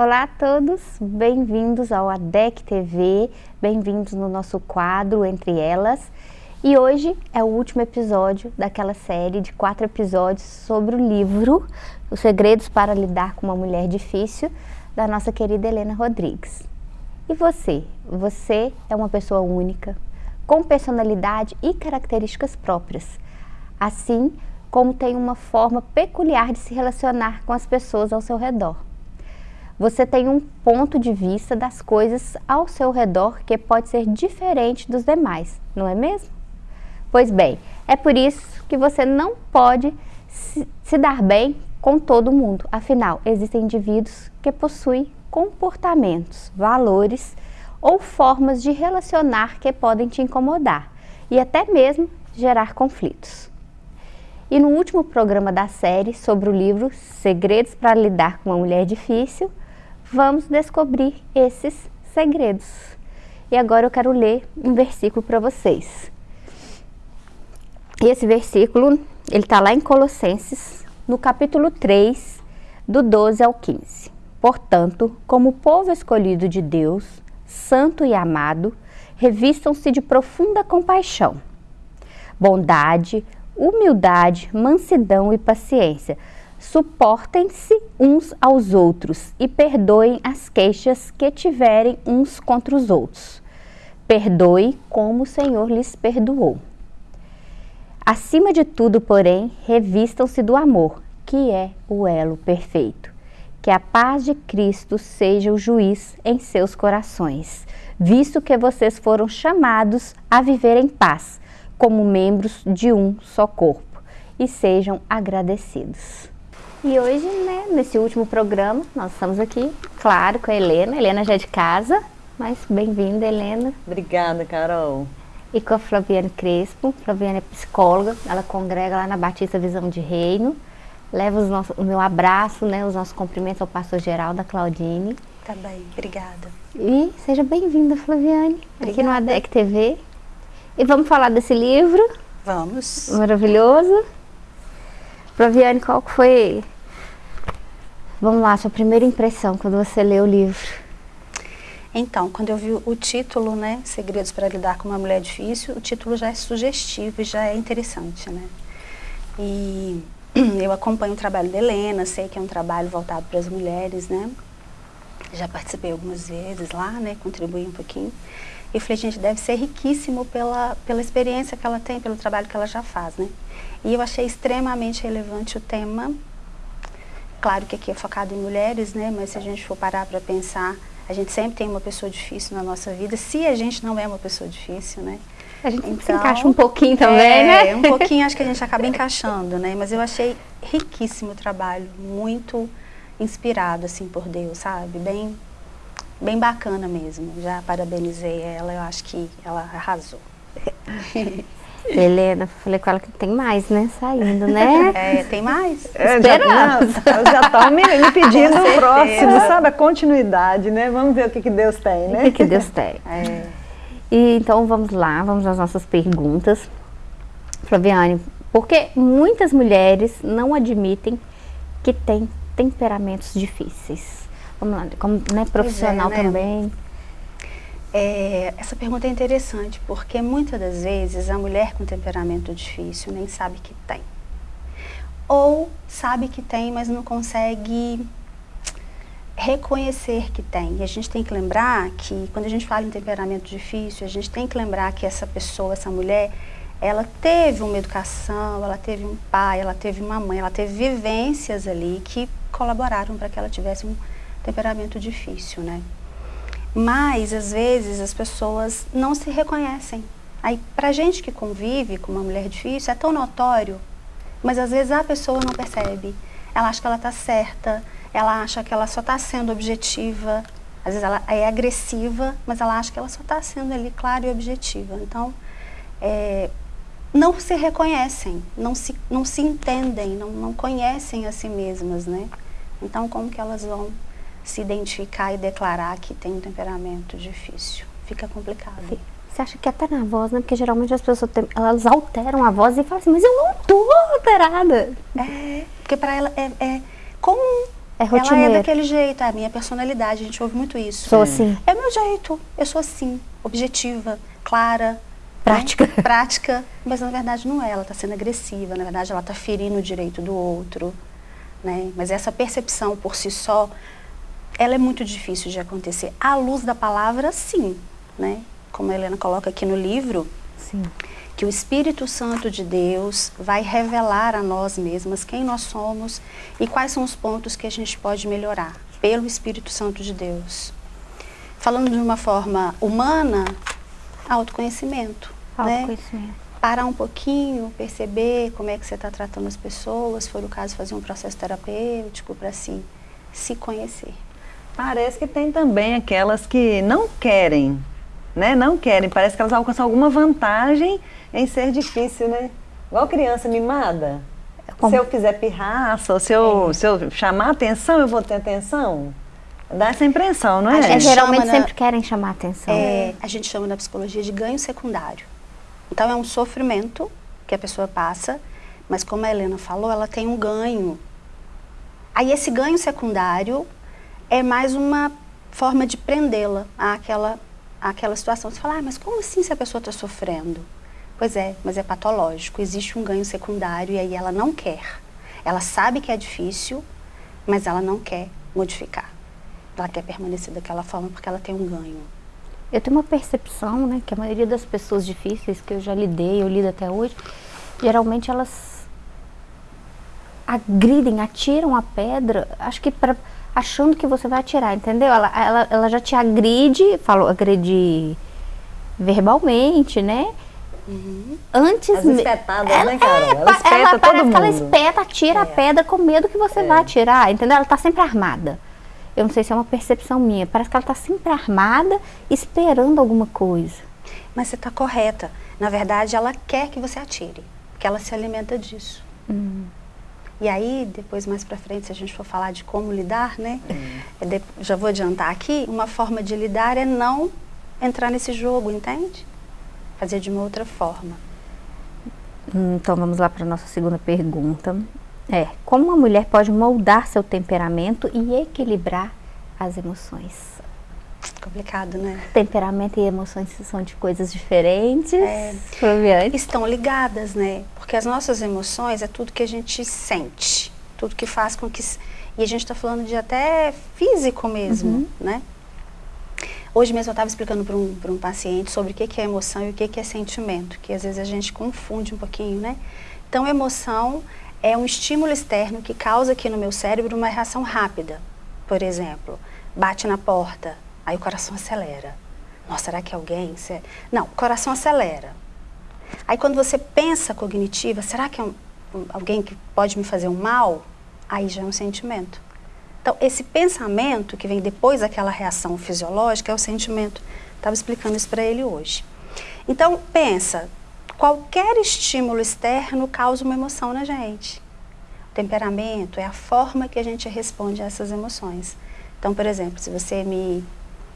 Olá a todos, bem-vindos ao ADEC TV, bem-vindos no nosso quadro Entre Elas. E hoje é o último episódio daquela série de quatro episódios sobre o livro Os Segredos para Lidar com uma Mulher Difícil, da nossa querida Helena Rodrigues. E você? Você é uma pessoa única, com personalidade e características próprias, assim como tem uma forma peculiar de se relacionar com as pessoas ao seu redor você tem um ponto de vista das coisas ao seu redor que pode ser diferente dos demais, não é mesmo? Pois bem, é por isso que você não pode se, dar bem com todo mundo. Afinal, existem indivíduos que possuem comportamentos, valores ou formas de relacionar que podem te incomodar e até mesmo gerar conflitos. E no último programa da série sobre o livro Segredos para Lidar com uma Mulher Difícil, vamos descobrir esses segredos. E agora eu quero ler um versículo para vocês. Esse versículo, ele está lá em Colossenses, no capítulo 3, do 12 ao 15. Portanto, como povo escolhido de Deus, santo e amado, revistam-se de profunda compaixão, bondade, humildade, mansidão e paciência Suportem-se uns aos outros e perdoem as queixas que tiverem uns contra os outros. Perdoe como o Senhor lhes perdoou. Acima de tudo, porém, revistam-se do amor, que é o elo perfeito. Que a paz de Cristo seja o juiz em seus corações, visto que vocês foram chamados a viver em paz, como membros de um só corpo, e sejam agradecidos. E hoje, né, nesse último programa, nós estamos aqui, claro, com a Helena. A Helena já é de casa, mas bem-vinda, Helena. Obrigada, Carol. E com a Flaviane Crespo. Flaviane é psicóloga, ela congrega lá na Batista Visão de Reino. Leva os nossos, o meu abraço, né, os nossos cumprimentos ao pastor geral da Claudine. Tá bem, obrigada. E seja bem-vinda, Flaviane, obrigada. aqui no ADEC TV. E vamos falar desse livro. Vamos. Maravilhoso. Flaviane, qual foi, vamos lá, sua primeira impressão quando você leu o livro? Então, quando eu vi o título, né, Segredos para Lidar com uma Mulher Difícil, o título já é sugestivo e já é interessante, né? E eu acompanho o trabalho da Helena, sei que é um trabalho voltado para as mulheres, né? Já participei algumas vezes lá, né, contribuí um pouquinho. E falei, gente, deve ser riquíssimo pela, pela experiência que ela tem, pelo trabalho que ela já faz, né? E eu achei extremamente relevante o tema. Claro que aqui é focado em mulheres, né? Mas se a gente for parar para pensar, a gente sempre tem uma pessoa difícil na nossa vida, se a gente não é uma pessoa difícil, né? A gente então, se encaixa um pouquinho também, é, né? um pouquinho acho que a gente acaba encaixando, né? Mas eu achei riquíssimo o trabalho, muito inspirado, assim, por Deus, sabe? Bem, bem bacana mesmo. Já parabenizei ela, eu acho que ela arrasou. Helena, falei com ela que tem mais, né? Saindo, né? É, tem mais? É, Esperamos. Já, já estão me, me, pedindo o próximo, sabe? A continuidade, né? Vamos ver o que, que Deus tem, né? O que, que Deus tem. É. E, então, vamos lá, vamos às nossas perguntas. Flaviane, porque muitas mulheres não admitem que têm temperamentos difíceis. Vamos lá, como né, profissional é, né? também. É, essa pergunta é interessante porque muitas das vezes a mulher com temperamento difícil nem sabe que tem. Ou sabe que tem, mas não consegue reconhecer que tem. E a gente tem que lembrar que quando a gente fala em temperamento difícil, a gente tem que lembrar que essa pessoa, essa mulher, ela teve uma educação, ela teve um pai, ela teve uma mãe, ela teve vivências ali que colaboraram para que ela tivesse um temperamento difícil, né? Mas, às vezes, as pessoas não se reconhecem. Aí, pra gente que convive com uma mulher difícil, é tão notório, mas às vezes a pessoa não percebe. Ela acha que ela está certa, ela acha que ela só está sendo objetiva, às vezes ela é agressiva, mas ela acha que ela só está sendo ali clara e objetiva. Então, é, não se reconhecem, não se, não se entendem, não, não conhecem a si mesmas, né? Então, como que elas vão se identificar e declarar que tem um temperamento difícil. Fica complicado. Sim. Você acha que até na voz, né? Porque geralmente as pessoas tem, elas alteram a voz e falam assim, mas eu não tô alterada. É, porque para ela é, é comum, É ela rotineiro. é daquele jeito, é a minha personalidade, a gente ouve muito isso. Sou assim. É meu jeito, eu sou assim, objetiva, clara. Prática. né? Prática, mas na verdade não é, ela está sendo agressiva, na verdade ela está ferindo o direito do outro. Né? Mas essa percepção por si só, ela é muito difícil de acontecer. À luz da palavra, sim. Né? Como a Helena coloca aqui no livro, Sim. que o Espírito Santo de Deus vai revelar a nós mesmas quem nós somos e quais são os pontos que a gente pode melhorar pelo Espírito Santo de Deus. Falando de uma forma humana, autoconhecimento. Né? Autoconhecimento. Parar um pouquinho, perceber como é que você está tratando as pessoas, se for o caso, fazer um processo terapêutico para si, se conhecer. Parece que tem também aquelas que não querem, né? Não querem. Parece que elas alcançam alguma vantagem em ser difícil, né? Igual criança mimada. Como- Se eu fizer pirraça, ou se eu, se eu chamar atenção, eu vou ter atenção. Dá essa impressão, não A é? É, geralmente chama na- sempre querem chamar atenção. É, a gente chama na psicologia de ganho secundário. Então é um sofrimento que a pessoa passa, mas como a Helena falou, ela tem um ganho. Aí esse ganho secundário é mais uma forma de prendê-la àquela, àquela situação. Você fala, ah, mas como assim se a pessoa está sofrendo? Pois é, mas é patológico. Existe um ganho secundário e aí ela não quer. Ela sabe que é difícil, mas ela não quer modificar. Ela quer permanecer daquela forma porque ela tem um ganho. Eu tenho uma percepção, né, que a maioria das pessoas difíceis que eu já lidei, eu lido até hoje, geralmente elas agridem, atiram a pedra, acho que pra, achando que você vai atirar, entendeu? Ela, ela, ela já te agride, falou agredir verbalmente, né? Antes As espetadas, ela, né, Carol? é, Ela espeta ela todo parece que ela mundo. espeta, atira a É. pedra com medo que você É. vai atirar, entendeu? Ela tá sempre armada. Eu não sei se é uma percepção minha. Parece que ela tá sempre armada, esperando alguma coisa. Mas você está correta. Na verdade, ela quer que você atire, porque ela se alimenta disso. E aí, depois mais para frente, se a gente for falar de como lidar, né? é de- já vou adiantar aqui, uma forma de lidar é não entrar nesse jogo, entende? Fazer de uma outra forma. Hum, Então vamos lá para nossa segunda pergunta. É, como uma mulher pode moldar seu temperamento e equilibrar as emoções? Complicado, né? Temperamento e emoções são de coisas diferentes. É. Estão ligadas, né? Porque as nossas emoções é tudo que a gente sente, tudo que faz com que. E a gente está falando de até físico mesmo, né? Hoje mesmo eu estava explicando para um, um paciente sobre o que, que é emoção e o que, que é sentimento, que às vezes a gente confunde um pouquinho, né? Então, emoção é um estímulo externo que causa aqui no meu cérebro uma reação rápida. Por exemplo, bate na porta, aí o coração acelera. Nossa, será que é alguém? Não, o coração acelera. Aí quando você pensa cognitiva, será que é um- alguém que pode me fazer um mal? Aí já é um sentimento. Então, esse pensamento que vem depois daquela reação fisiológica é o sentimento. Estava explicando isso para ele hoje. Então, pensa, qualquer estímulo externo causa uma emoção na gente. O temperamento é a forma que a gente responde a essas emoções. Então, por exemplo, se você me,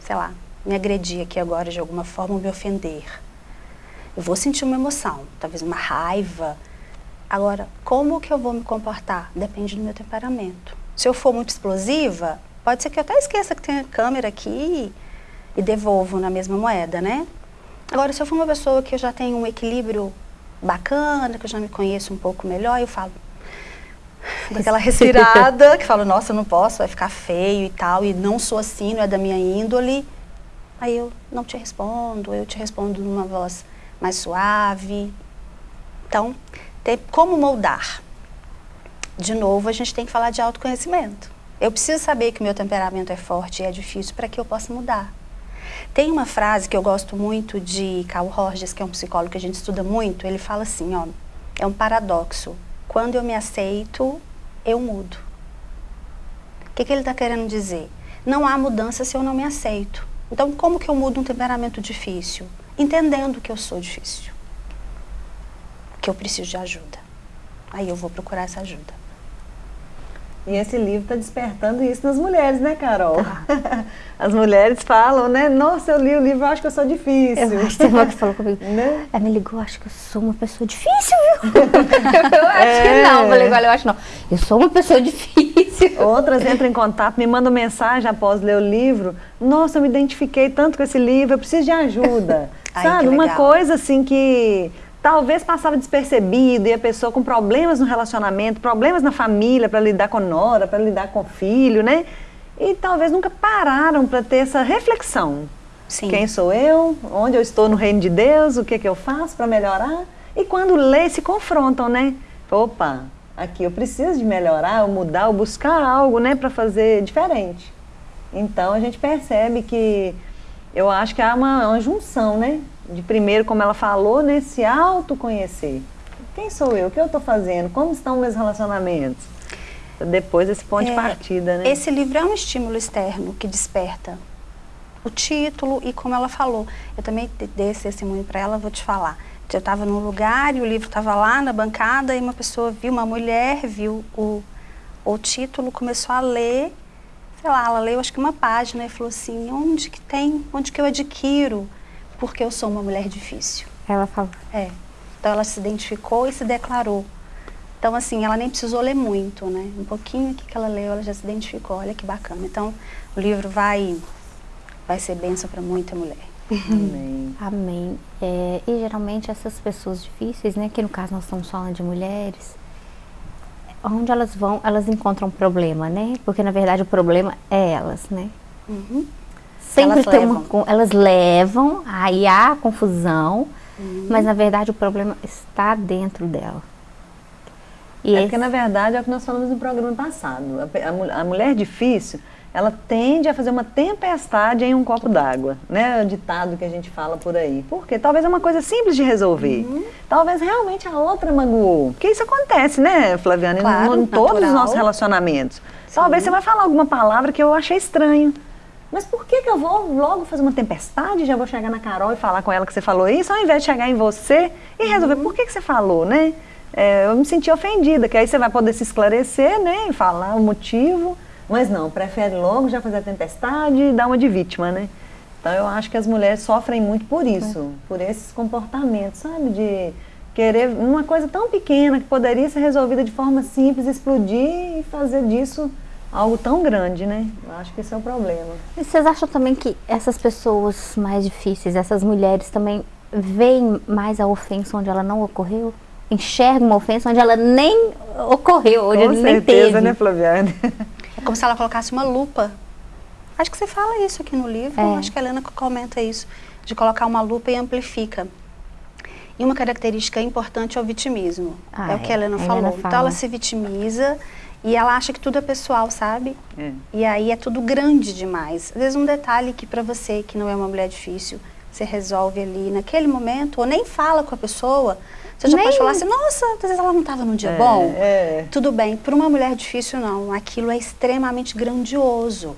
sei lá, me agredir aqui agora de alguma forma ou me ofender, eu vou sentir uma emoção, talvez uma raiva. Agora, como que eu vou me comportar? Depende do meu temperamento. Se eu for muito explosiva, pode ser que eu até esqueça que tem a câmera aqui e devolvo na mesma moeda, né? Agora, se eu for uma pessoa que eu já tenho um equilíbrio bacana, que eu já me conheço um pouco melhor, eu falo aquela respirada, que falo, nossa, eu não posso, vai ficar feio e tal, e não sou assim, não é da minha índole. Aí eu não te respondo, eu te respondo numa voz mais suave. Então, tem como moldar? De novo, a gente tem que falar de autoconhecimento. Eu preciso saber que o meu temperamento é forte e é difícil para que eu possa mudar. Tem uma frase que eu gosto muito de Carl Rogers, que é um psicólogo que a gente estuda muito, ele fala assim, ó, é um paradoxo. Quando eu me aceito, eu mudo. O que, que ele está querendo dizer? Não há mudança se eu não me aceito. Então, como que eu mudo um temperamento difícil? Entendendo que eu sou difícil. Que eu preciso de ajuda. Aí eu vou procurar essa ajuda. E esse livro está despertando isso nas mulheres, né, Carol? As mulheres falam, né? Nossa, eu li o livro, acho que eu sou difícil. Eu acho que que falou comigo. Né? Ela me ligou, acho que eu sou uma pessoa difícil, viu? eu acho É. que não. Eu falei, olha, eu acho não. Eu sou uma pessoa difícil. Outras entram em contato, me mandam mensagem após ler o livro. Nossa, eu me identifiquei tanto com esse livro, eu preciso de ajuda. Ai, Sabe? Uma coisa assim que talvez passava despercebido e a pessoa com problemas no relacionamento, problemas na família para lidar com nora, para lidar com filho, né? E talvez nunca pararam para ter essa reflexão. Sim. Quem sou eu? Onde eu estou no reino de Deus? O que, que eu faço para melhorar? E quando lê, se confrontam, né? Opa, aqui eu preciso de melhorar, ou mudar, ou buscar algo, né, para fazer diferente. Então a gente percebe que eu acho que há uma, uma junção, né? De primeiro, como ela falou, né, se autoconhecer. Quem sou eu? O que eu estou fazendo? Como estão meus relacionamentos? Depois esse ponto de É, partida, né? Esse livro é um estímulo externo que desperta o título e como ela falou. Eu também de- dei esse testemunho para ela, vou te falar. Eu estava num lugar e o livro estava lá na bancada e uma pessoa viu, uma mulher viu o, o título, começou a ler, sei lá, ela leu acho que uma página e falou assim, onde que tem, onde que eu adquiro? Porque eu sou uma mulher difícil. Ela falou. É. Então ela se identificou e se declarou. Então, assim, ela nem precisou ler muito, né? Um pouquinho aqui que ela leu, ela já se identificou. Olha que bacana. Então, o livro vai, vai ser bênção para muita mulher. Amém. Amém. É, e geralmente essas pessoas difíceis, né, que no caso nós estamos falando de mulheres, onde elas vão, elas encontram problema, né? Porque na verdade o problema é elas, né? Uhum. Sempre Elas tem uma, levam. con- elas levam, aí há confusão, Uhum. mas na verdade o problema está dentro dela. E É esse- porque, na verdade, é o que nós falamos no programa passado. A, a a mulher difícil, ela tende a fazer uma tempestade em um copo d'água, né? O ditado que a gente fala por aí. Porque talvez é uma coisa simples de resolver. Uhum. Talvez realmente a outra magoou. Porque isso acontece, né, Flaviana? Claro, em todos os nossos relacionamentos. Talvez você vai falar alguma palavra que eu achei estranho. Mas por que, que eu vou logo fazer uma tempestade? Já vou chegar na Carol e falar com ela que você falou isso, ao invés de chegar em você e resolver por que, que você falou, né? É, eu me senti ofendida, que aí você vai poder se esclarecer, né? E falar o motivo. Mas não, prefere logo já fazer a tempestade e dar uma de vítima, né? Então eu acho que as mulheres sofrem muito por isso, por esses comportamentos, sabe? De querer uma coisa tão pequena que poderia ser resolvida de forma simples, explodir e fazer disso algo tão grande, né? Eu acho que esse é o problema. E vocês acham também que essas pessoas mais difíceis, essas mulheres também veem mais a ofensa onde ela não ocorreu? Enxergam uma ofensa onde ela nem ocorreu, onde Com nem certeza, teve. né, Flaviane? É como se ela colocasse uma lupa. Acho que você fala isso aqui no livro, É. acho que a Helena comenta isso, de colocar uma lupa e amplifica. E uma característica importante é o vitimismo. Ah, é o que a é. Helena A falou. Helena Então fala. ela se vitimiza e ela acha que tudo é pessoal, sabe? É. E aí é tudo grande demais. Às vezes um detalhe que pra você que não é uma mulher difícil, você resolve ali naquele momento, ou nem fala com a pessoa, você já Nem- pode falar assim, nossa, às vezes ela não estava num dia É, bom. é. Tudo bem, para uma mulher difícil não, aquilo é extremamente grandioso.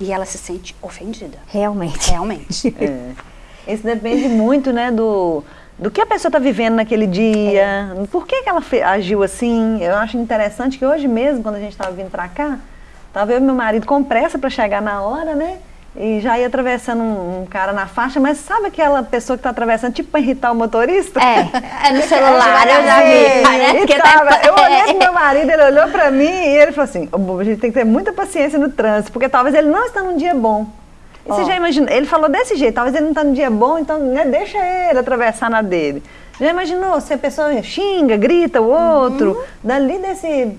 E ela se sente ofendida, Realmente. realmente. É. Isso depende muito, né, do, do que a pessoa está vivendo naquele dia, por que, que ela agiu assim. Eu acho interessante que hoje mesmo, quando a gente estava vindo para cá, estava eu e meu marido com pressa para chegar na hora, né? E já ia atravessando um, um cara na faixa, mas sabe aquela pessoa que está atravessando, tipo para irritar o motorista? É, é no celular, eu já vi. E que tava- tá... Eu olhei pro meu marido, ele olhou pra mim e ele falou assim, "Ô, bobo, a gente tem que ter muita paciência no trânsito, porque talvez ele não está num dia bom. E você Ó. já imagina, ele falou desse jeito, talvez ele não está num dia bom, então né, deixa ele atravessar na dele. Já imaginou se a pessoa xinga, grita o outro, Uhum. dali desse,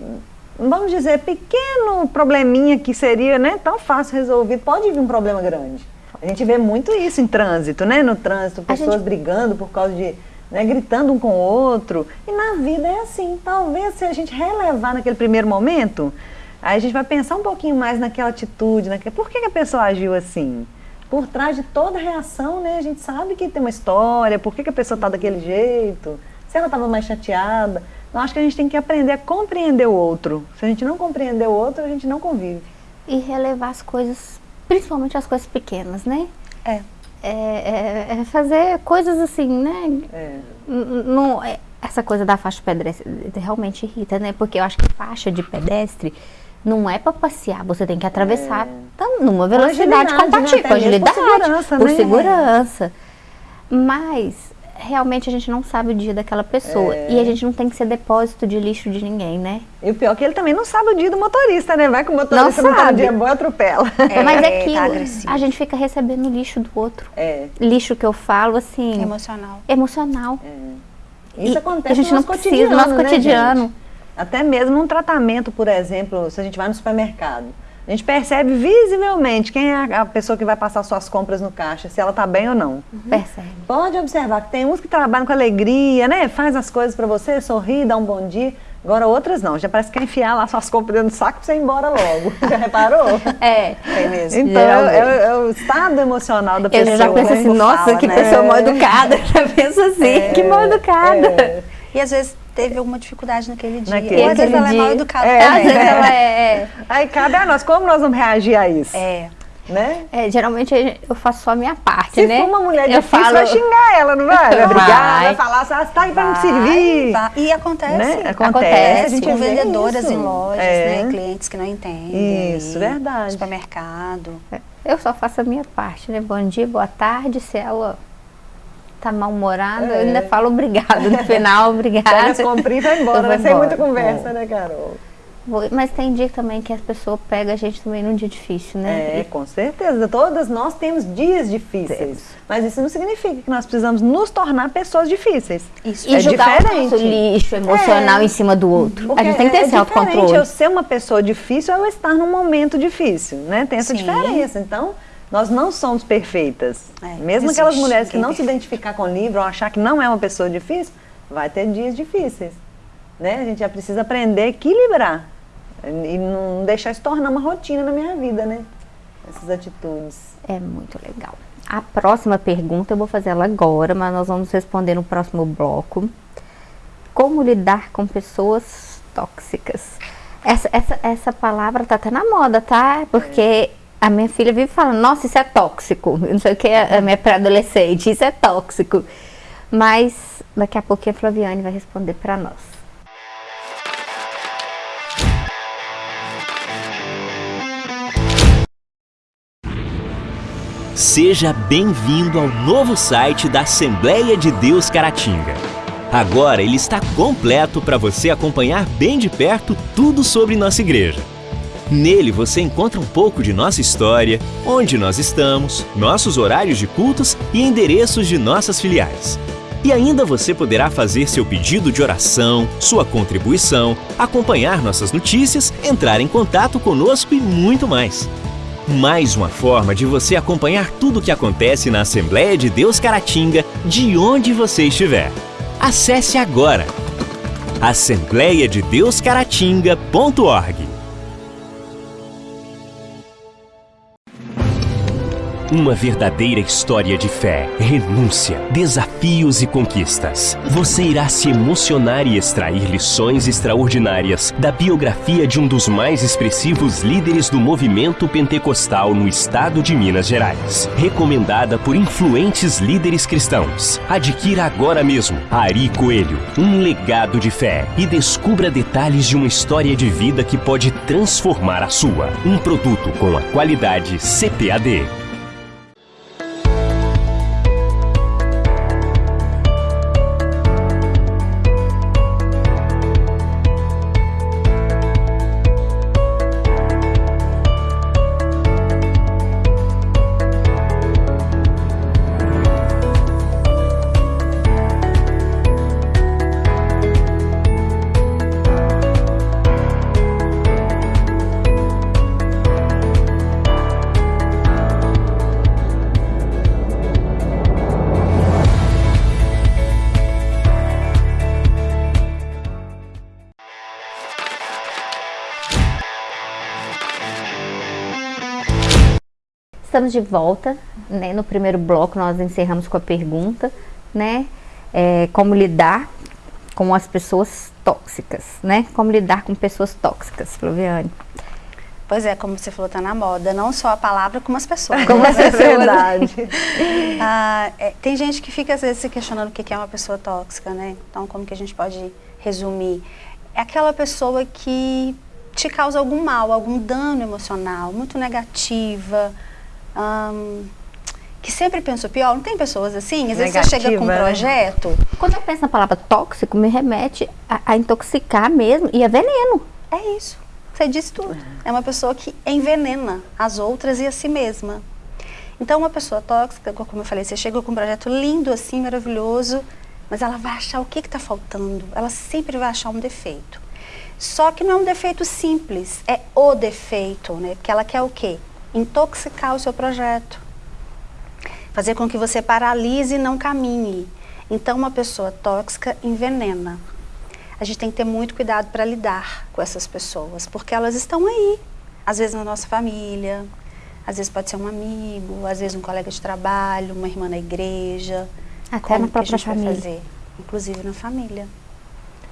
vamos dizer, pequeno probleminha que seria né, tão fácil resolvido, pode vir um problema grande. A gente vê muito isso em trânsito, né? No trânsito, pessoas gente- brigando por causa de. Né, gritando um com o outro. E na vida é assim. Talvez se a gente relevar naquele primeiro momento, aí a gente vai pensar um pouquinho mais naquela atitude, naquele, por que, que a pessoa agiu assim? Por trás de toda reação, né, a gente sabe que tem uma história, por que, que a pessoa está daquele jeito, se ela estava mais chateada. Eu acho que a gente tem que aprender a compreender o outro. Se a gente não compreender o outro, a gente não convive. E relevar as coisas, principalmente as coisas pequenas, né? É. É, é- é fazer coisas assim, né? É. Não, é- essa coisa da faixa pedestre realmente irrita, né? Porque eu acho que faixa de pedestre não é para passear, você tem que atravessar tá, numa velocidade agilidade, né? compatível, mesmo por agilidade, segurança, por né? segurança. Mas realmente a gente não sabe o dia daquela pessoa É. e a gente não tem que ser depósito de lixo de ninguém, né? E o pior é que ele também não sabe o dia do motorista, né? Vai que o motorista Não não, tá no sabe. dia bom e atropela. É, Mas é tá aquilo, agressivo. a gente fica recebendo lixo do outro. É, Lixo que eu falo assim, Emocional. emocional. isso E acontece a gente no não nosso precisa, cotidiano, no nosso né, cotidiano. gente? Até mesmo um tratamento, por exemplo, se a gente vai no supermercado. A gente percebe visivelmente quem é a pessoa que vai passar suas compras no caixa, se ela tá bem ou não. Percebe? Pode observar que tem uns que trabalham com alegria, né? Faz as coisas pra você, sorri, dá um bom dia. Agora outras não, já parece que quer enfiar lá suas compras dentro do saco pra você ir embora logo. Já reparou? É. Tem mesmo. Então, é, é- é o estado emocional da Eu pessoa. já penso assim, nossa, fala, que né? pessoa mal educada. Já penso assim, que mal educada. É. E às vezes teve alguma dificuldade naquele dia. Naquele Ou às vezes ela é mal educada É. Às vezes ela é, Aí cabe a nós, como nós vamos reagir a isso? É. Né? é, geralmente eu faço só a minha parte, Se né? for uma mulher eu difícil, falo, vai xingar ela, não vai? Vai brigar, Vai. vai falar assim, ah, você tá aí pra me servir. vai. E acontece. Né? Acontece, Acontece, com vendedoras isso. em lojas, É. né? Clientes que não entendem. Isso, ali, verdade. Supermercado. eu só faço a minha parte, né? Bom dia, boa tarde. Se ela tá mal-humorada, eu É. ainda falo obrigado no final, Pega obrigada. as comprinhas e vai Eu embora, vou né? Sem muita embora. conversa, né, Carol? Mas tem dia também que as pessoas pegam a gente também num dia difícil, né? É, com certeza. Todas nós temos dias difíceis. Mas isso não significa que nós precisamos nos tornar pessoas difíceis. Isso. E é jogar o diferente. nosso lixo emocional É. em cima do outro. Porque a gente tem que ter é esse diferente autocontrole. eu ser uma pessoa difícil ou eu estar num momento difícil, né? Tem essa Sim. diferença. Então, nós não somos perfeitas. É, Mesmo aquelas mulheres que não se identificar com o livro ou achar que não é uma pessoa difícil, vai ter dias difíceis. Né? A gente já precisa aprender a equilibrar e não deixar isso tornar uma rotina na minha vida, né? Essas atitudes. É muito legal. A próxima pergunta eu vou fazer ela agora, mas nós vamos responder no próximo bloco. Como lidar com pessoas tóxicas? Essa, essa, essa palavra tá até na moda, tá? Porque a minha filha vive falando, nossa, isso é tóxico. Não sei o que, a minha pré-adolescente, isso é tóxico. Mas daqui a pouquinho a Flaviane vai responder para nós. Seja bem-vindo ao novo site da Assembleia de Deus Caratinga. Agora ele está completo para você acompanhar bem de perto tudo sobre nossa igreja. Nele você encontra um pouco de nossa história, onde nós estamos, nossos horários de cultos e endereços de nossas filiais. E ainda você poderá fazer seu pedido de oração, sua contribuição, acompanhar nossas notícias, entrar em contato conosco e muito mais. Mais uma forma de você acompanhar tudo o que acontece na Assembleia de Deus Caratinga, de onde você estiver. Acesse agora assembleiadedeuscaratinga.org. Uma verdadeira história de fé, renúncia, desafios e conquistas. Você irá se emocionar e extrair lições extraordinárias da biografia de um dos mais expressivos líderes do movimento pentecostal no estado de Minas Gerais. Recomendada por influentes líderes cristãos. Adquira agora mesmo Ari Coelho, um legado de fé e descubra detalhes de uma história de vida que pode transformar a sua. Um produto com a qualidade CPAD. Estamos de volta, né? No primeiro bloco nós encerramos com a pergunta, né? É, como lidar com as pessoas tóxicas, né? Como lidar com pessoas tóxicas, Flaviane. Pois é, como você falou, tá na moda. Não só a palavra, como as pessoas. Como as É pessoas. verdade. Ah, é, tem gente que fica às vezes se questionando o que que é uma pessoa tóxica, né? Então, como que a gente pode resumir? É aquela pessoa que te causa algum mal, algum dano emocional, muito negativa, hum, que sempre pensa o pior. Não tem pessoas assim? Às vezes você chega com um Negativa, né? projeto, Quando eu penso na palavra tóxico, me remete a, a intoxicar mesmo e é veneno. é isso. Você disse tudo. É uma pessoa que envenena as outras e a si mesma. Então, uma pessoa tóxica, como eu falei, você chega com um projeto lindo assim, maravilhoso, mas ela vai achar o que está faltando. Ela sempre vai achar um defeito. Só que não é um defeito simples, é o defeito, né? Porque ela quer o quê? Intoxicar o seu projeto. Fazer com que você paralise e não caminhe. Então, uma pessoa tóxica envenena. A gente tem que ter muito cuidado para lidar com essas pessoas, porque elas estão aí. Às vezes na nossa família, às vezes pode ser um amigo, às vezes um colega de trabalho, uma irmã na igreja. Até Como na que a própria família. fazer? Inclusive na família.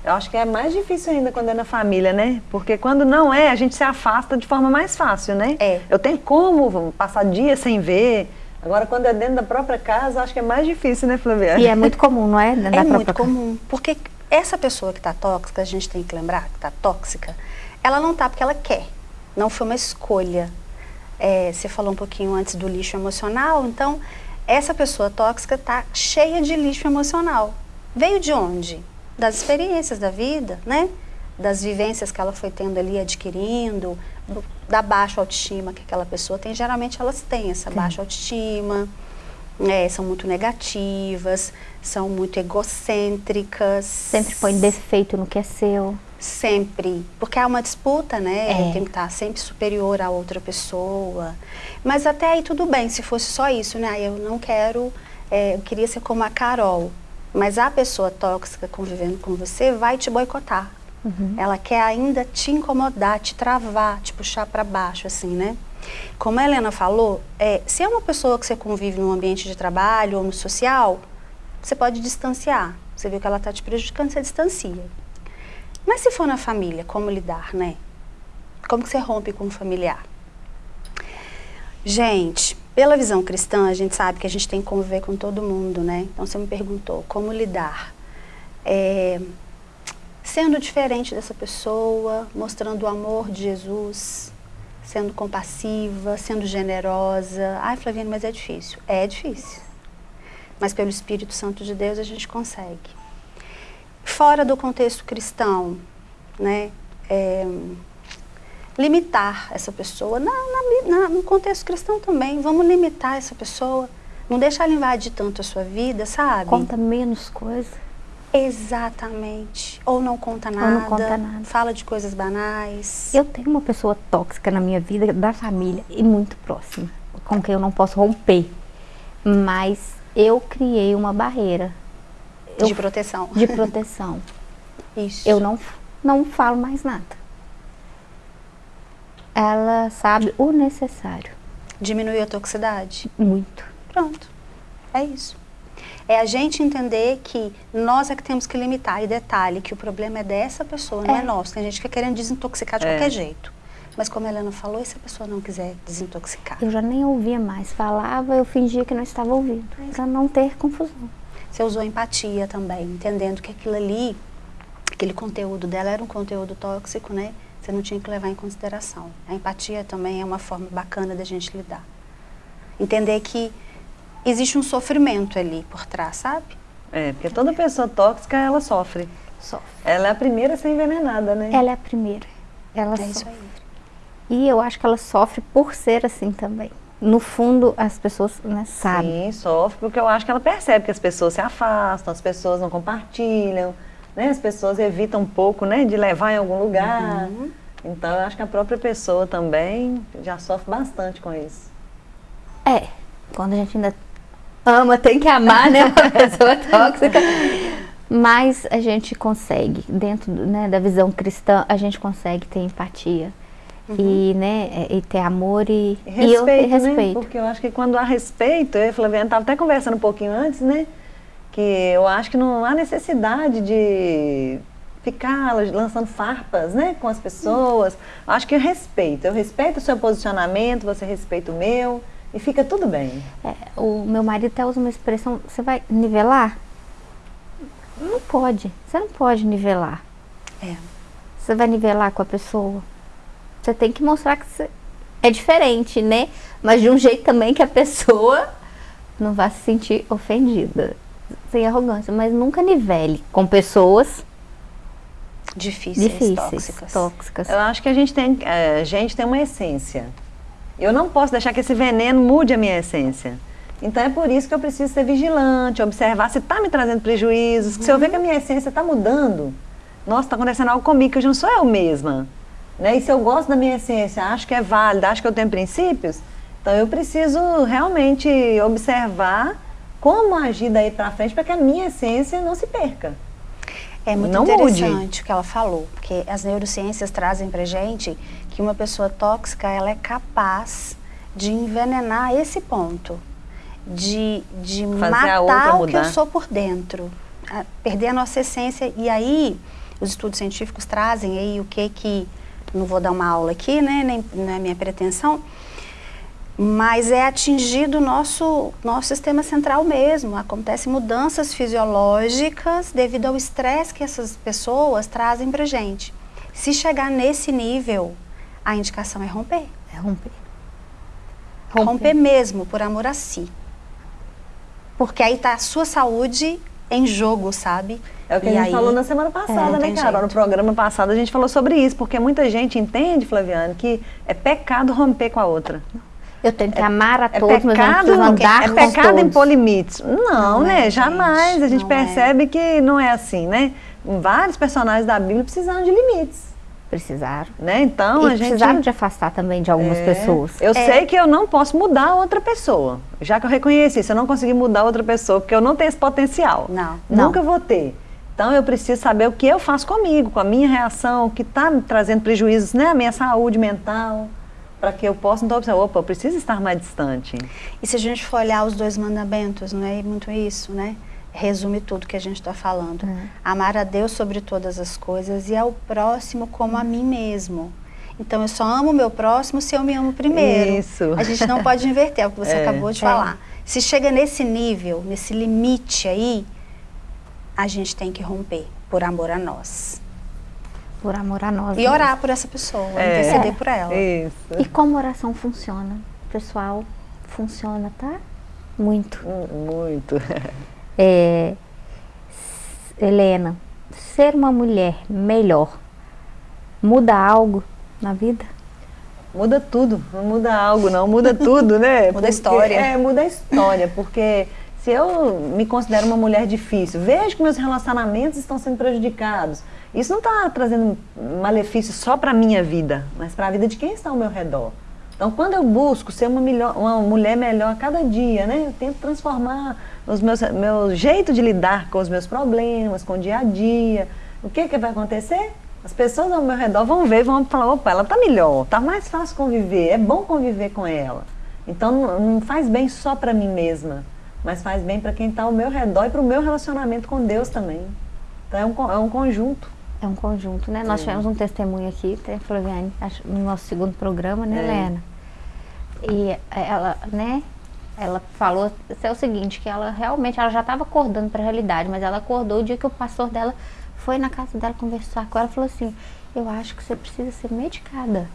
Eu acho que é mais difícil ainda quando é na família, né? Porque quando não é, a gente se afasta de forma mais fácil, né? É. Eu tenho como passar dias sem ver. Agora, quando é dentro da própria casa, acho que é mais difícil, né, Flaviana? E é muito comum, não é? Da É muito comum, porque essa pessoa que está tóxica, a gente tem que lembrar que está tóxica, ela não está porque ela quer, não foi uma escolha. É, você falou um pouquinho antes do lixo emocional, então essa pessoa tóxica está cheia de lixo emocional. Veio de onde? Das experiências da vida, né? Das vivências que ela foi tendo ali, adquirindo, do- da baixa autoestima que aquela pessoa tem. Geralmente elas têm essa baixa autoestima, é, são muito negativas, são muito egocêntricas. Sempre põe defeito no que é seu. Sempre. Porque há uma disputa, né? É. Tem que estar sempre superior a outra pessoa. Mas até aí tudo bem, se fosse só isso, né? Eu não quero, é, eu queria ser como a Carol. Mas a pessoa tóxica convivendo com você vai te boicotar. Ela quer ainda te incomodar, te travar, te puxar para baixo, assim, né? Como a Helena falou, é, se é uma pessoa que você convive no ambiente de trabalho ou no social, você pode distanciar. Você viu que ela está te prejudicando, você distancia. Mas se for na família, como lidar, né? Como que você rompe com o familiar? Gente, pela visão cristã, a gente sabe que a gente tem que conviver com todo mundo, né? Então você me perguntou como lidar. É, sendo diferente dessa pessoa, mostrando o amor de Jesus, sendo compassiva, sendo generosa. Ai, Flaviana, mas é difícil. É difícil. Mas pelo Espírito Santo de Deus a gente consegue. Fora do contexto cristão, né? é, limitar essa pessoa. Na, na- na- no contexto cristão também, vamos limitar essa pessoa. Não deixar ela invadir tanto a sua vida, sabe? Conta menos coisa. Exatamente. Ou não conta Ou nada. não conta nada. Fala de coisas banais. Eu tenho uma pessoa tóxica na minha vida, da família, e muito próxima, com quem eu não posso romper. Mas eu criei uma barreira eu- De proteção. de proteção. Isso. Eu não, não falo mais nada. Ela sabe o necessário. Diminuir a toxicidade. Muito. Pronto. É isso. É a gente entender que nós é que temos que limitar. E detalhe, que o problema é dessa pessoa, não é, É. nosso. Tem gente que fica querendo desintoxicar de É. qualquer jeito. Mas como a Helena falou, e se a pessoa não quiser desintoxicar? Eu já nem ouvia mais. Falava, eu fingia que não estava ouvindo. Para não ter confusão. Você usou empatia também, entendendo que aquilo ali, aquele conteúdo dela era um conteúdo tóxico, né? Você não tinha que levar em consideração. A empatia também é uma forma bacana da gente lidar. Entender que existe um sofrimento ali por trás, sabe? É, porque toda pessoa tóxica, ela sofre. Sofre. Ela é a primeira a ser envenenada, né? Ela é a primeira. Ela É isso sofre. aí. E eu acho que ela sofre por ser assim também. No fundo, as pessoas né, sabem. Sim, sofre, porque eu acho que ela percebe que as pessoas se afastam, as pessoas não compartilham, né? As pessoas evitam um pouco, né, de levar em algum lugar. Uhum. Então, eu acho que a própria pessoa também já sofre bastante com isso. É, quando a gente ainda ama, tem que amar, né? Uma pessoa tóxica. Mas a gente consegue, dentro né, da visão cristã, a gente consegue ter empatia. E, né, e ter amor e, E e eu respeito, né? respeito. Porque eu acho que quando há respeito, eu e Flaviana estava até conversando um pouquinho antes, né? Que eu acho que não há necessidade de ficar lançando farpas, né? Com as pessoas. Acho que eu respeito. Eu respeito o seu posicionamento, você respeita o meu. E fica tudo bem. É, o meu marido até usa uma expressão, você vai nivelar? Não pode, você não pode nivelar. É. Você vai nivelar com a pessoa. Você tem que mostrar que você é diferente, né? Mas de um jeito também que a pessoa não vai se sentir ofendida. Sem arrogância, mas nunca nivele com pessoas Difíceis, difíceis, tóxicas. tóxicas. Eu acho que a gente tem, é, a gente tem uma essência. Eu não posso deixar que esse veneno mude a minha essência. Então é por isso que eu preciso ser vigilante, observar se está me trazendo prejuízos. que Se eu ver que a minha essência está mudando, nossa, está acontecendo algo comigo, que eu não sou eu mesma. Né? E se eu gosto da minha essência, acho que é válida, acho que eu tenho princípios, então eu preciso realmente observar como agir daí para frente para que a minha essência não se perca. É muito Não mude. interessante o que ela falou, porque as neurociências trazem pra gente que uma pessoa tóxica, ela é capaz de envenenar esse ponto, de, de Fazer matar o que eu sou por dentro, a- perder a nossa essência. E aí, os estudos científicos trazem aí o que que, não vou dar uma aula aqui, né, nem não é minha pretensão, mas é atingido o nosso, nosso sistema central mesmo. Acontecem mudanças fisiológicas devido ao estresse que essas pessoas trazem pra gente. Se chegar nesse nível, a indicação é romper. É romper. Romper, mesmo, por amor a si. Porque aí tá a sua saúde em jogo, sabe? É o que E a gente aí- falou na semana passada, não né, Carol? No jeito. programa passado a gente falou sobre isso, porque muita gente entende, Flaviane, que é pecado romper com a outra. Eu tenho que amar a É todos, mas não pecado, preciso andar é com pecado impor limites. Não, Não né? é, gente, Jamais. A gente não é. percebe que não é assim, né? Vários personagens da Bíblia precisaram de limites, Precisaram. né? Então e a gente precisaram de afastar também de algumas É. pessoas. Eu É. sei que eu não posso mudar outra pessoa. Já que eu reconheci isso, eu não consegui mudar outra pessoa, porque eu não tenho esse potencial. Não. Nunca vou ter. Então eu preciso saber o que eu faço comigo, com a minha reação, o que está me trazendo prejuízos, né? A minha saúde mental, para que eu possa então observar, opa, eu preciso estar mais distante. E se a gente for olhar os dois mandamentos, não é muito isso, né? Resume tudo que a gente está falando. É. Amar a Deus sobre todas as coisas e ao próximo como a mim mesmo. Então eu só amo o meu próximo se eu me amo primeiro. Isso. A gente não pode inverter, é o que você É. acabou de É. falar. Se chega nesse nível, nesse limite aí, a gente tem que romper por amor a nós. Por amor a nós. E mesmos. orar por essa pessoa, É. interceder por ela. Isso. E como oração funciona? Pessoal, funciona, tá? Muito. Hum, Muito. É, Helena, ser uma mulher melhor muda algo na vida? Muda tudo, não muda algo, não, muda tudo, né? Muda a história. É, muda a história, porque se eu me considero uma mulher difícil, vejo que meus relacionamentos estão sendo prejudicados. Isso não está trazendo malefício só para a minha vida, mas para a vida de quem está ao meu redor. Então, quando eu busco ser uma, melhor, uma mulher melhor a cada dia, né? Eu tento transformar os meus, meu jeito de lidar com os meus problemas, com o dia a dia. O que, que vai acontecer? As pessoas ao meu redor vão ver e vão falar, opa, ela tá melhor, tá mais fácil conviver, é bom conviver com ela. Então não, faz bem só para mim mesma, mas faz bem para quem está ao meu redor e para o meu relacionamento com Deus também. Então é um, é um conjunto. É um conjunto, né? Nós tivemos um testemunho aqui, Flaviane, no nosso segundo programa, né, É. Helena? E ela, né, ela falou é o seguinte, que ela realmente, ela já estava acordando para a realidade, mas ela acordou o dia que o pastor dela foi na casa dela conversar com ela e falou assim, eu acho que você precisa ser medicada.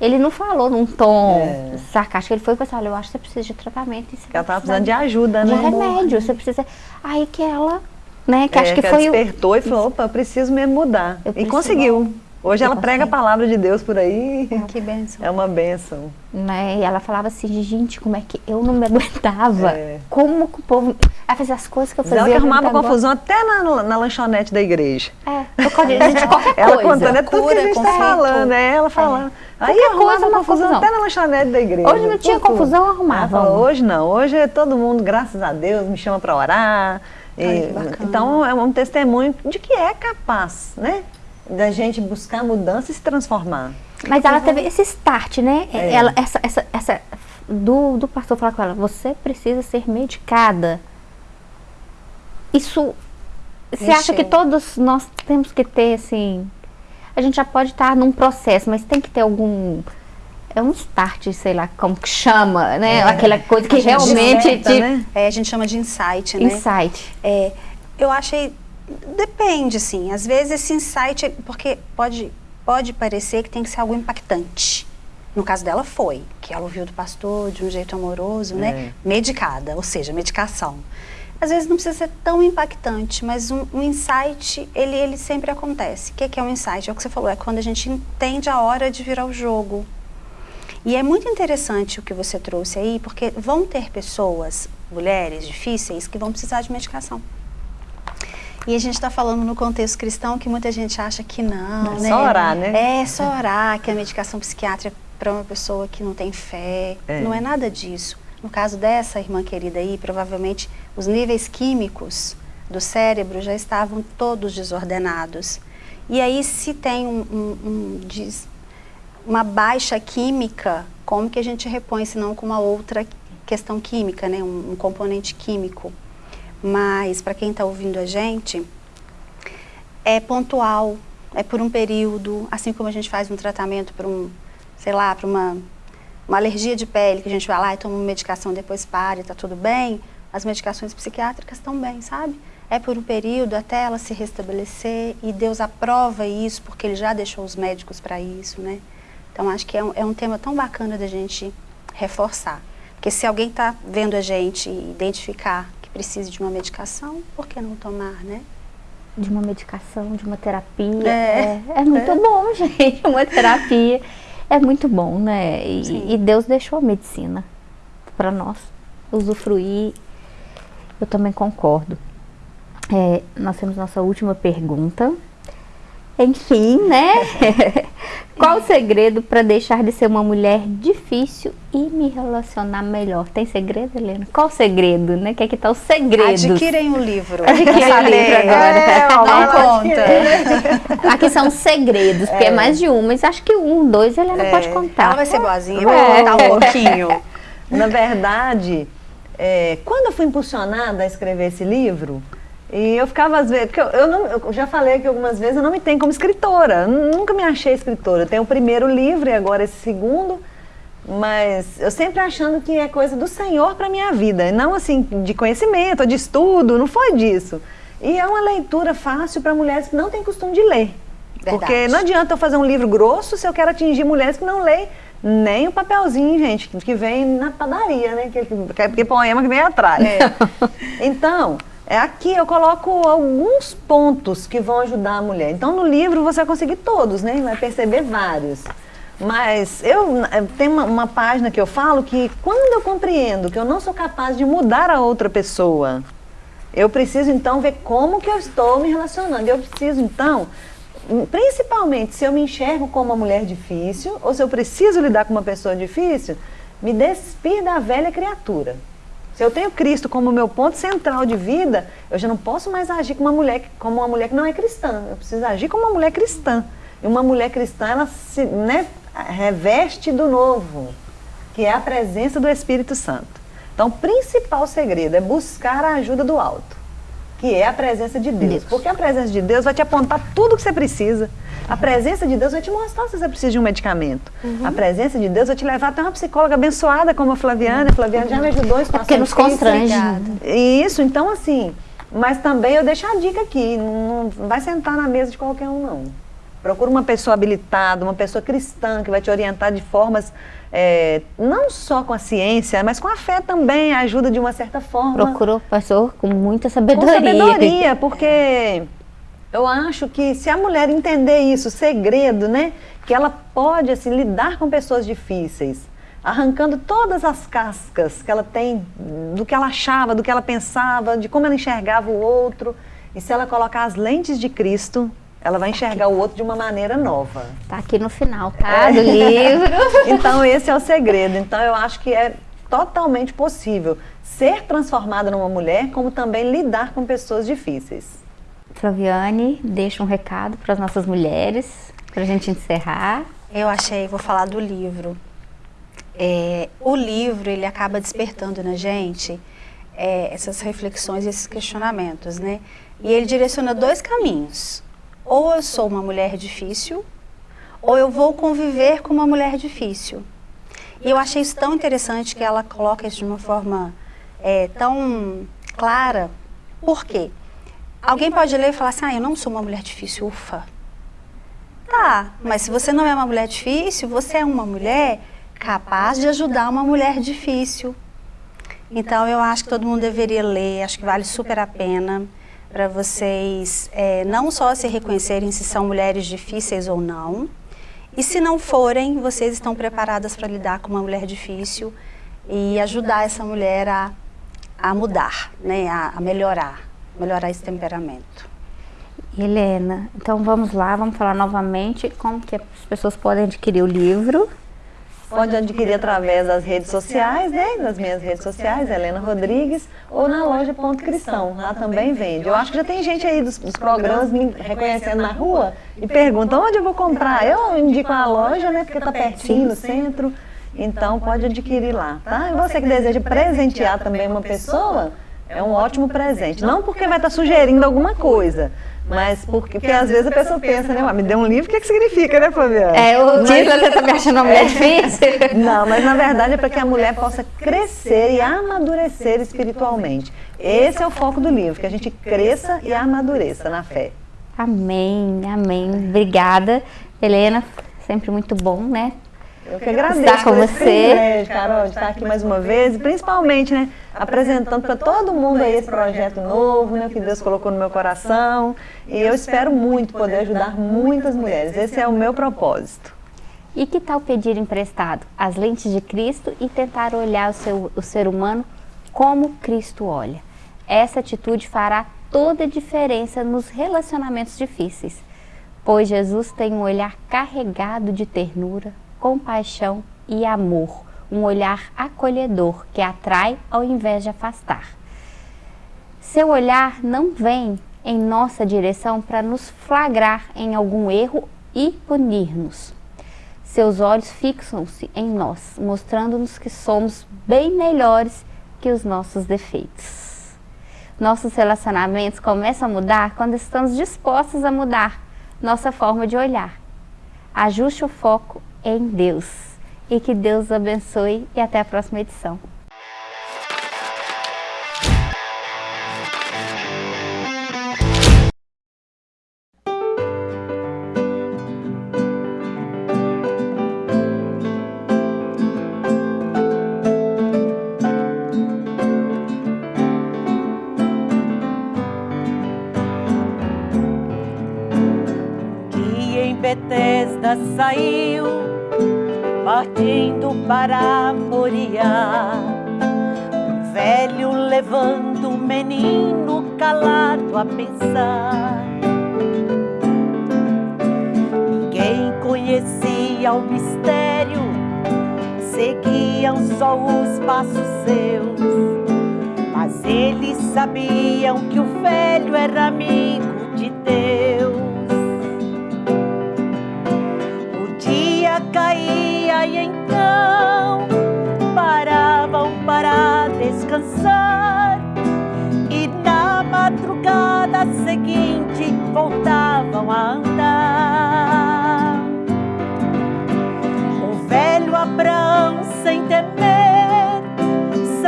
Ele não falou num tom É. sarcástico, ele foi falou assim, olha, eu acho que você precisa de tratamento. Você ela estava precisando de ajuda, de né? remédio, você precisa... Aí que ela, né, que É, acho que ela foi o... despertou e falou, opa, eu preciso mesmo mudar. Eu e preciso- conseguiu. Hoje Eu ela prega a consegui. palavra de Deus por aí. Que bênção. É uma bênção. né? E ela falava assim, gente, como é que eu não me aguentava? É. Como que o povo. Ela fazia as coisas que eu fazia. ela que eu não arrumava confusão até na, na lanchonete da igreja. É, eu gente, qualquer Ela coisa. contando é tudo que a gente tá falando, é ela falando. Aí arrumava coisa, uma confusão, confusão. até na lanchonete da igreja. Hoje não tinha tudo. confusão, arrumava uma. hoje não, hoje é todo mundo, graças a Deus, me chama para orar. E- Ai, bacana. então é um testemunho de que é capaz, né? Da gente buscar mudança e se transformar. Mas ela teve esse start, né? É. Ela, essa, essa, essa, do, do pastor falar com ela, você precisa ser medicada. Isso. Você acha que todos nós temos que ter, assim. A gente já pode estar num processo, mas tem que ter algum. É um start, sei lá, como que chama, né? É. Aquela coisa que realmente desperta, te. né? É, a gente chama de insight, né? Insight. É, eu achei. Depende, sim. Às vezes esse insight. Porque pode. pode parecer que tem que ser algo impactante. No caso dela foi, que ela ouviu do pastor de um jeito amoroso, né? É. Medicada, ou seja, medicação. Às vezes não precisa ser tão impactante, mas um, um insight, ele, ele sempre acontece. O que, que é um insight? É o que você falou, é quando a gente entende a hora de virar o jogo. E é muito interessante o que você trouxe aí, porque vão ter pessoas, mulheres difíceis, que vão precisar de medicação. E a gente está falando no contexto cristão que muita gente acha que não, É né? só orar, né? É, só orar, que a medicação psiquiátrica é para uma pessoa que não tem fé. É. Não é nada disso. No caso dessa irmã querida aí, provavelmente os níveis químicos do cérebro já estavam todos desordenados. E aí, se tem um, um- um des- uma baixa química, como que a gente repõe, senão com uma outra questão química, né? um, um componente químico? Mas, para quem está ouvindo a gente, é pontual, é por um período, assim como a gente faz um tratamento para um, sei lá, para uma, uma alergia de pele, que a gente vai lá e toma uma medicação depois para e está tudo bem, as medicações psiquiátricas também, sabe? É por um período até ela se restabelecer e Deus aprova isso porque Ele já deixou os médicos para isso, né? Então acho que é um, é um tema tão bacana da gente reforçar. Porque se alguém está vendo a gente e identificar que precisa de uma medicação, por que não tomar, né? De uma medicação, de uma terapia. É. É, é muito bom, gente. Uma terapia é muito bom, né? E, e Deus deixou a medicina para nós usufruir. Eu também concordo. É, nós temos nossa última pergunta. Enfim, né? Qual o segredo para deixar de ser uma mulher difícil e me relacionar melhor? Tem segredo, Helena? Qual o segredo, né? Que é que tá o segredo? Adquirem o livro. Adquirem o livro agora. É, ó, Não conta. Aqui são segredos, porque é. mais de um, mas acho que um, dois, Helena É. pode contar. Ela vai ser boazinha, É. vai contar um pouquinho. Na verdade, é, quando eu fui impulsionada a escrever esse livro, e eu ficava às vezes, porque eu, eu não, eu já falei que algumas vezes eu não me tenho como escritora, nunca me achei escritora. Eu tenho o primeiro livro e agora esse segundo, mas eu sempre achando que é coisa do Senhor para minha vida, não assim de conhecimento, de estudo, não foi disso. E é uma leitura fácil para mulheres que não têm costume de ler. Porque Verdade. não adianta eu fazer um livro grosso se eu quero atingir mulheres que não leem nem o papelzinho, gente, que vem na padaria, né? Que, que, que poema que vem atrás. Então, é aqui eu coloco alguns pontos que vão ajudar a mulher. Então, no livro você vai conseguir todos, né? Vai perceber vários. Mas eu eh, tem uma, uma página que eu falo que quando eu compreendo que eu não sou capaz de mudar a outra pessoa, eu preciso então ver como que eu estou me relacionando. Eu preciso então, principalmente se eu me enxergo como uma mulher difícil ou se eu preciso lidar com uma pessoa difícil, me despir da velha criatura. Se eu tenho Cristo como meu ponto central de vida, eu já não posso mais agir como uma mulher, que- como uma mulher que não é cristã. Eu preciso agir como uma mulher cristã. E uma mulher cristã, ela se né, reveste do novo, que é a presença do Espírito Santo. Então, o principal segredo é buscar a ajuda do alto, que é a presença de Deus. Deus. Porque a presença de Deus vai te apontar tudo que você precisa. A presença de Deus vai te mostrar se você precisa de um medicamento. A presença de Deus vai te levar até uma psicóloga abençoada como a Flaviana. A Flaviana já me ajudou em situações Porque nos constrange. Isso, então assim, mas também eu deixo a dica aqui, não vai sentar na mesa de qualquer um não. Procura uma pessoa habilitada, uma pessoa cristã que vai te orientar de formas, é, não só com a ciência, mas com a fé também, ajuda de uma certa forma. Procurou pastor com muita Com sabedoria. sabedoria, porque eu acho que se a mulher entender isso, o segredo, né? Que ela pode assim, lidar com pessoas difíceis, arrancando todas as cascas que ela tem do que ela achava, do que ela pensava, de como ela enxergava o outro. E se ela colocar as lentes de Cristo, ela vai enxergar o outro de uma maneira nova. Tá aqui no final, tá? Do livro. Então esse é o segredo. Então eu acho que é totalmente possível ser transformada numa mulher, como também lidar com pessoas difíceis. Flaviane, deixa um recado para as nossas mulheres, para a gente encerrar. Eu achei, vou falar do livro. É, o livro, ele acaba despertando na gente é, essas reflexões, esses questionamentos, né? E ele direciona dois caminhos. Ou eu sou uma mulher difícil, ou eu vou conviver com uma mulher difícil. E eu achei isso tão interessante que ela coloca isso de uma forma é, tão clara. Por quê? Alguém pode ler e falar assim, ah, eu não sou uma mulher difícil, ufa. Tá, mas se você não é uma mulher difícil, você é uma mulher capaz de ajudar uma mulher difícil. Então eu acho que todo mundo deveria ler, acho que vale super a pena para vocês é, não só se reconhecerem se são mulheres difíceis ou não, e se não forem, vocês estão preparadas para lidar com uma mulher difícil e ajudar essa mulher a, a mudar, né, a, a melhorar, melhorar esse temperamento. Helena, então vamos lá, vamos falar novamente como que as pessoas podem adquirir o livro. Pode adquirir através das redes sociais, né? Das minhas redes sociais, Helena Rodrigues, ou na loja Ponto Cristão. Lá também vende. Eu acho que já tem gente aí dos, dos programas me reconhecendo na rua e pergunta onde eu vou comprar. Eu indico a loja, né? Porque está pertinho no centro. Então pode adquirir lá, tá? E você que deseja presentear também uma pessoa, é um ótimo presente. Não porque vai estar sugerindo alguma coisa, mas porque, porque às vezes a pessoa pensa, né? Me deu um livro, o que, que significa, né, Fabiana? É, o título você tá me achando uma mulher difícil? Não, mas na verdade é para que a mulher possa crescer e amadurecer espiritualmente. Esse é o foco do livro, que a gente cresça e amadureça na fé. Amém, amém. Obrigada, Helena. Sempre muito bom, né? Eu que agradeço estar com você. privilégio, Carol, de estar aqui mais uma vez e principalmente, né, apresentando para todo mundo aí esse projeto novo, né, que Deus colocou no meu coração. E eu espero muito poder ajudar muitas mulheres. Esse é o meu propósito. E que tal pedir emprestado as lentes de Cristo e tentar olhar o, seu, o ser humano como Cristo olha? Essa atitude fará toda a diferença nos relacionamentos difíceis, pois Jesus tem um olhar carregado de ternura, compaixão e amor, um olhar acolhedor que atrai ao invés de afastar. Seu olhar não vem em nossa direção para nos flagrar em algum erro e punir-nos. Seus olhos fixam-se em nós, mostrando-nos que somos bem melhores que os nossos defeitos. Nossos relacionamentos começam a mudar quando estamos dispostos a mudar nossa forma de olhar. Ajuste o foco em Deus. E que Deus abençoe e até a próxima edição. Calado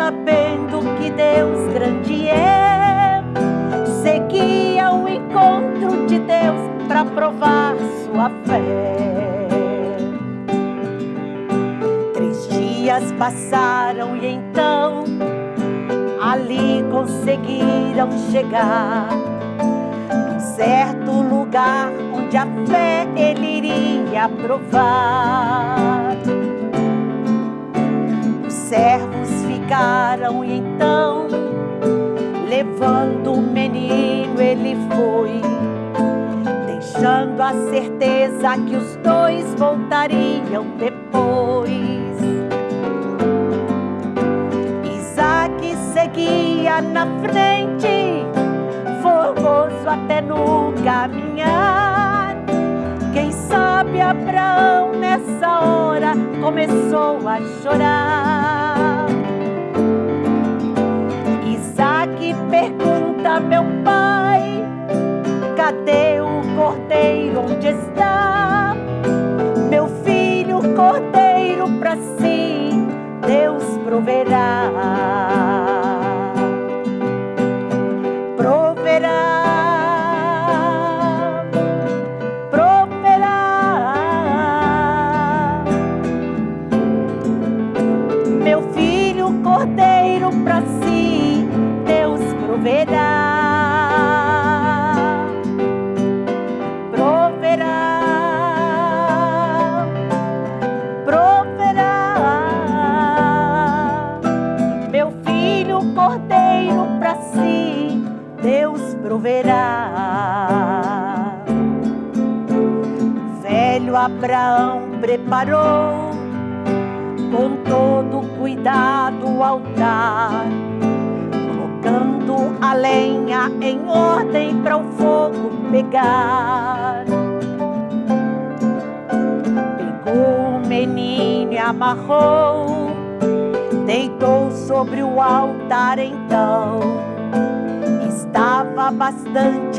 sabendo que Deus grande é, seguia o encontro de Deus para provar sua fé. Três dias passaram e então ali conseguiram chegar num certo lugar onde a fé ele iria provar. Os servos e então, levando o menino, ele foi, deixando a certeza que os dois voltariam depois. Isaac seguia na frente, formoso até no caminhar. Quem sabe Abraão nessa hora começou a chorar. Pergunta, meu pai, cadê o cordeiro? Onde está? Meu filho, cordeiro para si, Deus. Proverá, proverá.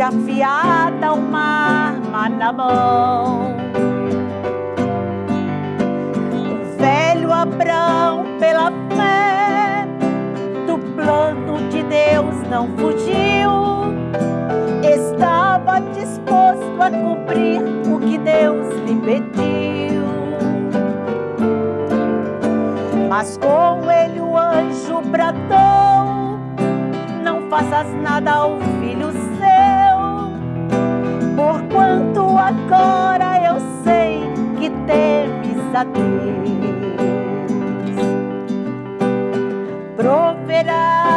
Afiada uma arma na mão. velho Abraão, pela fé do plano de Deus, não fugiu. Estava disposto a cumprir o que Deus lhe pediu. Mas com ele o anjo bradou: Não faças nada ao agora eu sei que temes a Deus. Proverá,